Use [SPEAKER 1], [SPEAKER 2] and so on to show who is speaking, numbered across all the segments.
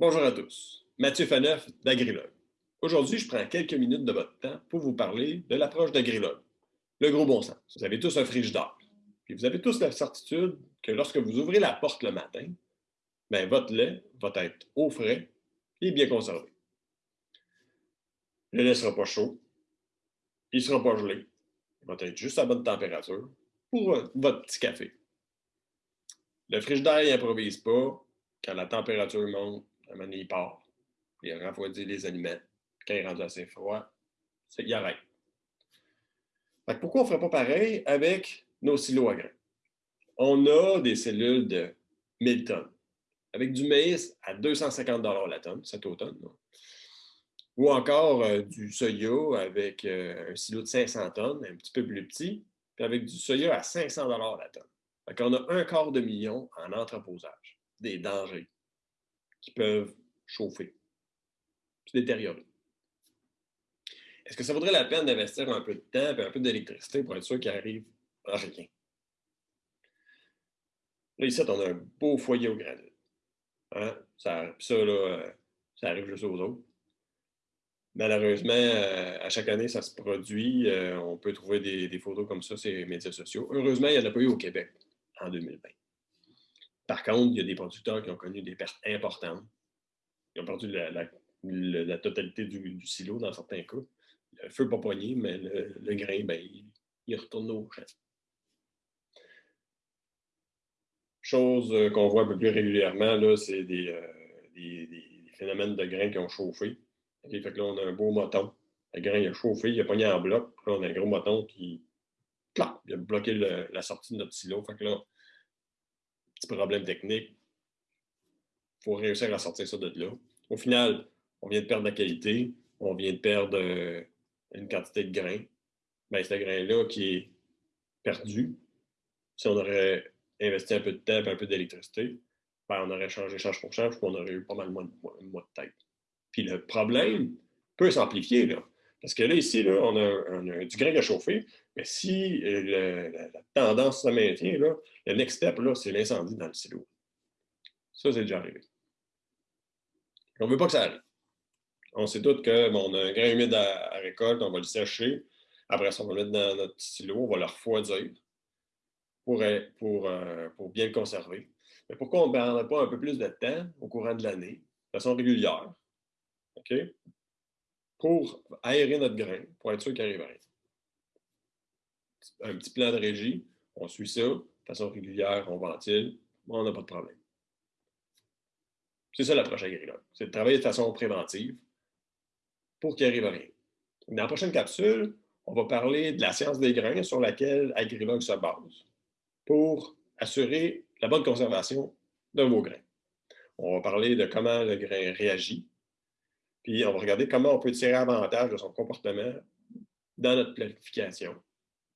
[SPEAKER 1] Bonjour à tous. Mathieu Faneuf d'Agrilog. Aujourd'hui, je prends quelques minutes de votre temps pour vous parler de l'approche d'Agrilog. Le gros bon sens. Vous avez tous un frigidaire. Puis vous avez tous la certitude que lorsque vous ouvrez la porte le matin, ben, votre lait va être au frais et bien conservé. Le lait ne sera pas chaud, il ne sera pas gelé, il va être juste à bonne température pour votre petit café. Le frigidaire n'improvise pas. Quand la température monte, à un il part. Il refroidit les aliments. Quand il est rendu assez froid, il arrête. pourquoi on ne ferait pas pareil avec nos silos à grains? On a des cellules de 1000 tonnes, avec du maïs à 250 la tonne cet automne. Ou encore euh, du soya avec euh, un silo de 500 tonnes, un petit peu plus petit, puis avec du soya à 500 la tonne. Fait on a un quart de million en entreposage, des dangers qui peuvent chauffer, se détériorer. Est-ce que ça vaudrait la peine d'investir un peu de temps et un peu d'électricité pour être sûr qu'il arrive rien? Là, ici, on a un beau foyer au granit. Hein? Ça, ça, là, ça arrive juste aux autres. Malheureusement, euh, à chaque année, ça se produit. Euh, on peut trouver des, photos comme ça sur les médias sociaux. Heureusement, il n'y en a pas eu au Québec en 2020. Par contre, il y a des producteurs qui ont connu des pertes importantes. Ils ont perdu la, totalité du, silo dans certains cas. Le feu pas poigné, mais le, grain, ben, il, retourne au champ. Chose euh, qu'on voit un peu plus régulièrement, c'est des, des, phénomènes de grains qui ont chauffé là, on a un beau moton. Le grain a chauffé, il a pogné en bloc. Là, on a un gros moton qui il a bloqué la sortie de notre silo. Là, petit problème technique. Il faut réussir à sortir ça de là. Au final, on vient de perdre la qualité, on vient de perdre euh, une quantité de grain. Bien, ce grain-là qui est perdu, si on aurait investi un peu de temps et un peu d'électricité, ben, on aurait changé change pour change, puis on aurait eu pas mal moins de, moins de tête. Puis le problème peut s'amplifier. Parce que là, ici, là, on, a, du grain à chauffer, mais si euh, la, tendance se maintient, là, le next step, c'est l'incendie dans le silo. Ça, c'est déjà arrivé. On ne veut pas que ça arrive. On sait tous que on a un grain humide à, récolte, on va le sécher. Après ça, on va le mettre dans notre silo, on va le refroidir pour, pour, euh, pour bien le conserver. Mais pourquoi on ne prendrait pas un peu plus de temps au courant de l'année, de façon régulière, OK? Pour aérer notre grain, pour être sûr qu'il arrive rien. Un petit plan de régie, on suit ça, de façon régulière, on ventile, on n'a pas de problème. C'est ça l'approche agricole. C'est de travailler de façon préventive pour qu'il arrive rien. Dans la prochaine capsule, on va parler de la science des grains sur laquelle Agrilog se base pour assurer la bonne conservation de vos grains. On va parler de comment le grain réagit puis on va regarder comment on peut tirer avantage de son comportement dans notre planification,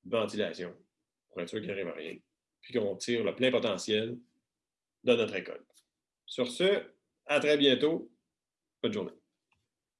[SPEAKER 1] ventilation, pour être sûr qu'il n'arrive à rien, puis qu'on tire le plein potentiel de notre école. Sur ce, à très bientôt. Bonne journée.